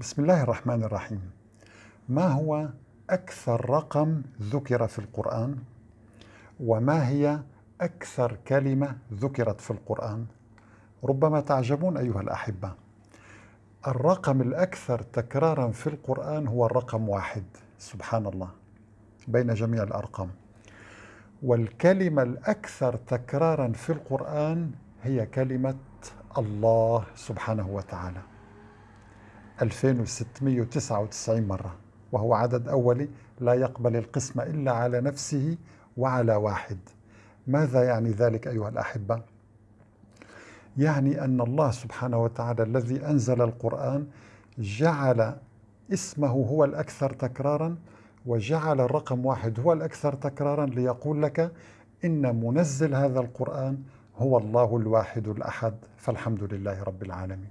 بسم الله الرحمن الرحيم. ما هو أكثر رقم ذكر في القرآن؟ وما هي أكثر كلمة ذكرت في القرآن؟ ربما تعجبون أيها الأحبة. الرقم الأكثر تكرارا في القرآن هو الرقم واحد سبحان الله بين جميع الأرقام. والكلمة الأكثر تكرارا في القرآن هي كلمة الله سبحانه وتعالى. 2699 مرة وهو عدد أولي لا يقبل القسمة إلا على نفسه وعلى واحد. ماذا يعني ذلك أيها الأحبة؟ يعني أن الله سبحانه وتعالى الذي أنزل القرآن جعل اسمه هو الأكثر تكرارا وجعل الرقم واحد هو الأكثر تكرارا ليقول لك إن منزل هذا القرآن هو الله الواحد الأحد. فالحمد لله رب العالمين.